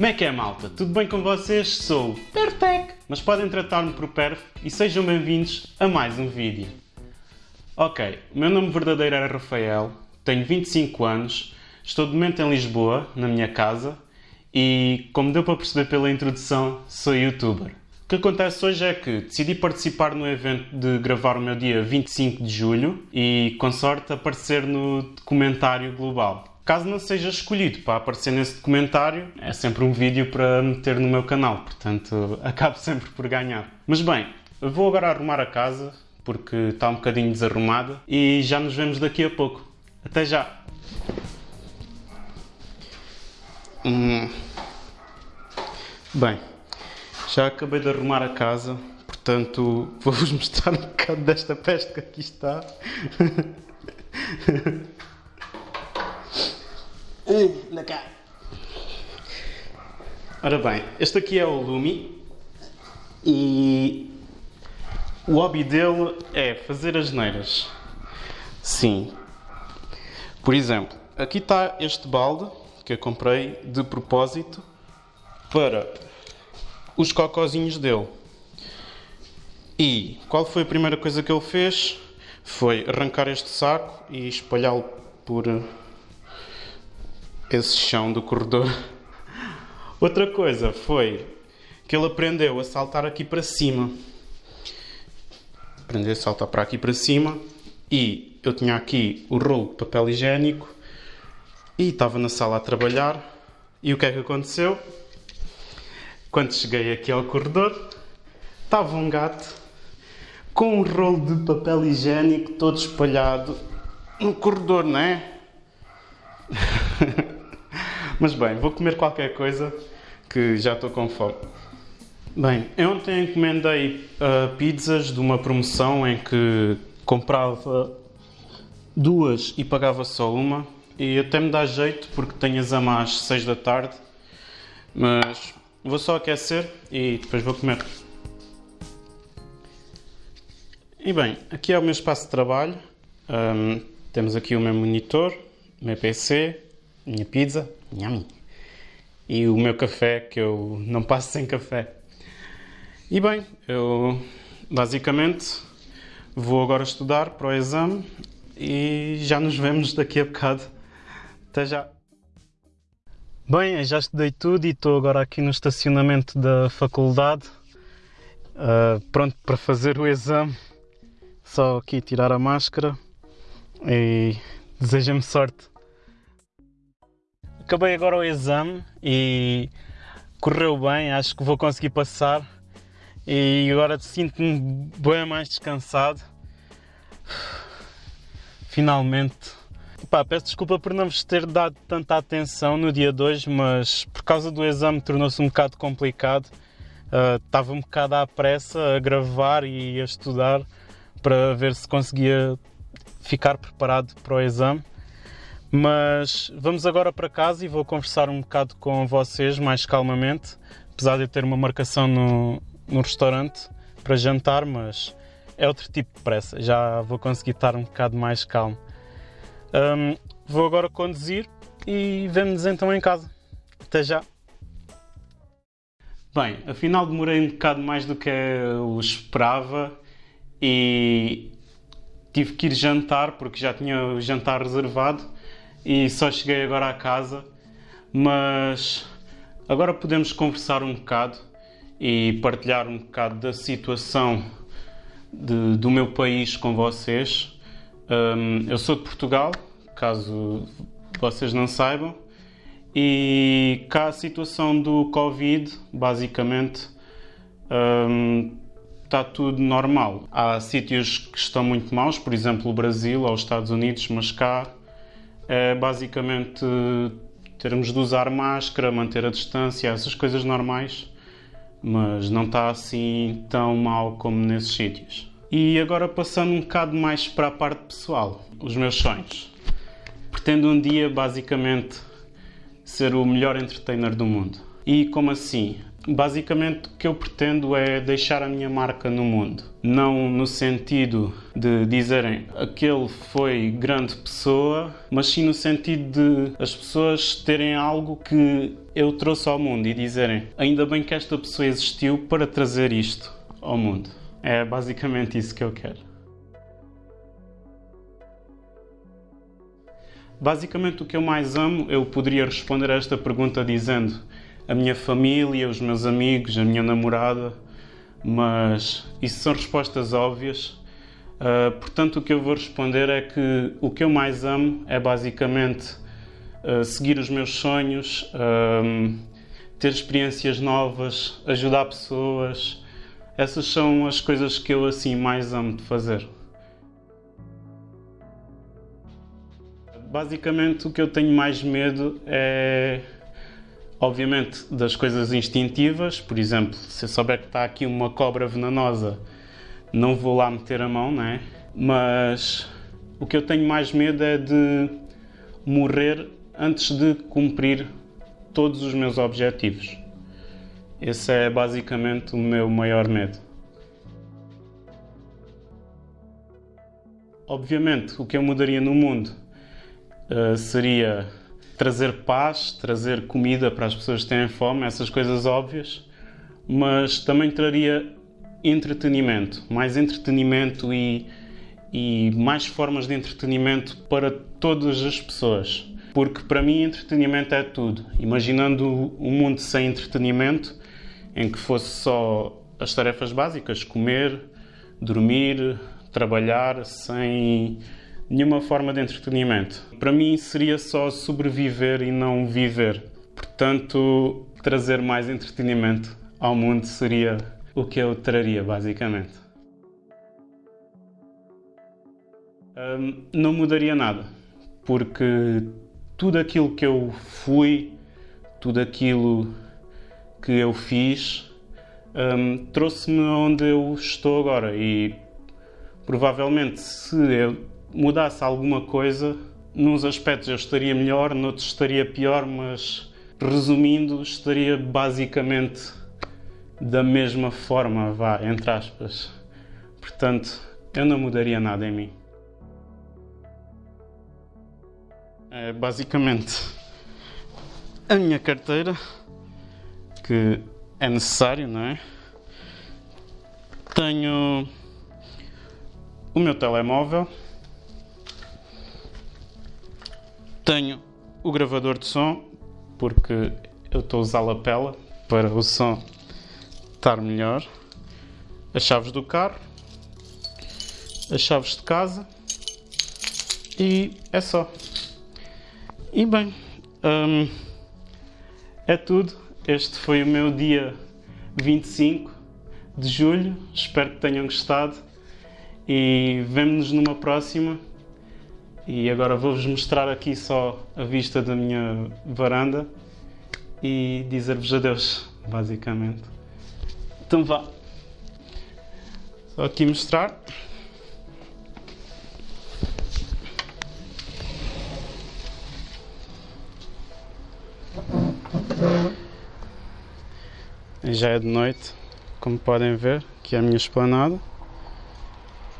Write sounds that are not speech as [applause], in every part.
Como é que é, malta? Tudo bem com vocês? Sou o Perfec, mas podem tratar-me por Perf e sejam bem-vindos a mais um vídeo. Ok, o meu nome verdadeiro era Rafael, tenho 25 anos, estou de momento em Lisboa, na minha casa, e, como deu para perceber pela introdução, sou youtuber. O que acontece hoje é que decidi participar no evento de gravar o meu dia 25 de julho e, com sorte, aparecer no documentário global. Caso não seja escolhido para aparecer nesse documentário, é sempre um vídeo para meter no meu canal, portanto [laughs] acabo sempre por ganhar. Mas bem, vou agora arrumar a casa porque está um bocadinho desarrumada e já nos vemos daqui a pouco. Até já! Hum. Bem, já acabei de arrumar a casa, portanto [laughs] vou-vos mostrar um bocado desta peste que aqui está. [laughs] Anda cá. Ora bem, este aqui é o Lumi e o hobby dele é fazer as neiras. Sim. Por exemplo, aqui está este balde que eu comprei de propósito para os cocozinhos dele. E qual foi a primeira coisa que ele fez? Foi arrancar este saco e espalhá-lo por esse chão do corredor. Outra coisa foi que ele aprendeu a saltar aqui para cima. Aprendeu a saltar para aqui para cima e eu tinha aqui o rolo de papel higiênico e estava na sala a trabalhar. E o que é que aconteceu? Quando cheguei aqui ao corredor, estava um gato com um rolo de papel higiênico todo espalhado no corredor, não é? Mas bem, vou comer qualquer coisa que já estou com fome. Bem, eu ontem encomendei uh, pizzas de uma promoção em que comprava duas e pagava só uma. E até me dá jeito porque tenho exame às 6 da tarde. Mas vou só aquecer e depois vou comer. E bem, aqui é o meu espaço de trabalho. Um, temos aqui o meu monitor, o meu PC, minha pizza, nham, e o meu café, que eu não passo sem café. E bem, eu basicamente vou agora estudar para o exame e já nos vemos daqui a bocado. Até já! Bem, já estudei tudo e estou agora aqui no estacionamento da faculdade, uh, pronto para fazer o exame. Só aqui tirar a máscara e deseja-me sorte. Acabei agora o exame e correu bem, acho que vou conseguir passar. E agora sinto-me bem mais descansado. Finalmente. Pá, peço desculpa por não vos ter dado tanta atenção no dia 2, mas por causa do exame tornou-se um bocado complicado. Uh, estava um bocado à pressa a gravar e a estudar para ver se conseguia ficar preparado para o exame. Mas vamos agora para casa e vou conversar um bocado com vocês mais calmamente, apesar de eu ter uma marcação no, no restaurante para jantar, mas é outro tipo de pressa, já vou conseguir estar um bocado mais calmo. Um, vou agora conduzir e vemos então em casa. Até já! Bem, afinal demorei um bocado mais do que eu esperava e tive que ir jantar porque já tinha o jantar reservado e só cheguei agora à casa, mas agora podemos conversar um bocado e partilhar um bocado da situação de, do meu país com vocês. Um, eu sou de Portugal, caso vocês não saibam, e cá a situação do Covid, basicamente, um, está tudo normal. Há sítios que estão muito maus, por exemplo, o Brasil ou os Estados Unidos, mas cá é basicamente termos de usar máscara, manter a distância, essas coisas normais, mas não está assim tão mal como nesses sítios. E agora passando um bocado mais para a parte pessoal, os meus sonhos. Pretendo um dia basicamente ser o melhor entertainer do mundo. E como assim? Basicamente, o que eu pretendo é deixar a minha marca no mundo. Não no sentido de dizerem aquele foi grande pessoa, mas sim no sentido de as pessoas terem algo que eu trouxe ao mundo e dizerem ainda bem que esta pessoa existiu para trazer isto ao mundo. É basicamente isso que eu quero. Basicamente, o que eu mais amo, eu poderia responder a esta pergunta dizendo a minha família, os meus amigos, a minha namorada, mas isso são respostas óbvias. Uh, portanto, o que eu vou responder é que o que eu mais amo é basicamente uh, seguir os meus sonhos, uh, ter experiências novas, ajudar pessoas. Essas são as coisas que eu assim mais amo de fazer. Basicamente, o que eu tenho mais medo é obviamente, das coisas instintivas. Por exemplo, se eu souber que está aqui uma cobra venenosa, não vou lá meter a mão, né? Mas o que eu tenho mais medo é de morrer antes de cumprir todos os meus objetivos. Esse é basicamente o meu maior medo. Obviamente, o que eu mudaria no mundo uh, seria trazer paz, trazer comida para as pessoas que têm fome, essas coisas óbvias, mas também traria entretenimento, mais entretenimento e, e mais formas de entretenimento para todas as pessoas. Porque para mim entretenimento é tudo. Imaginando um mundo sem entretenimento, em que fosse só as tarefas básicas, comer, dormir, trabalhar, sem nenhuma forma de entretenimento. Para mim seria só sobreviver e não viver. Portanto, trazer mais entretenimento ao mundo seria o que eu traria, basicamente. Um, não mudaria nada, porque tudo aquilo que eu fui, tudo aquilo que eu fiz, um, trouxe-me onde eu estou agora e provavelmente se eu mudasse alguma coisa, nos aspectos eu estaria melhor, noutros estaria pior, mas resumindo, estaria basicamente da mesma forma, vá, entre aspas. Portanto, eu não mudaria nada em mim. É basicamente a minha carteira, que é necessário, não é? Tenho o meu telemóvel Tenho o gravador de som, porque eu estou a usar a lapela para o som estar melhor. As chaves do carro, as chaves de casa e é só. E bem, hum, é tudo. Este foi o meu dia 25 de julho. Espero que tenham gostado e vemo-nos numa próxima. E agora vou-vos mostrar aqui só a vista da minha varanda e dizer-vos adeus, basicamente. Então vá. Só aqui mostrar. Já é de noite, como podem ver, que é a minha esplanada.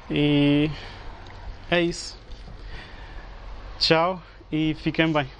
E é isso. Tchau e fiquem bem.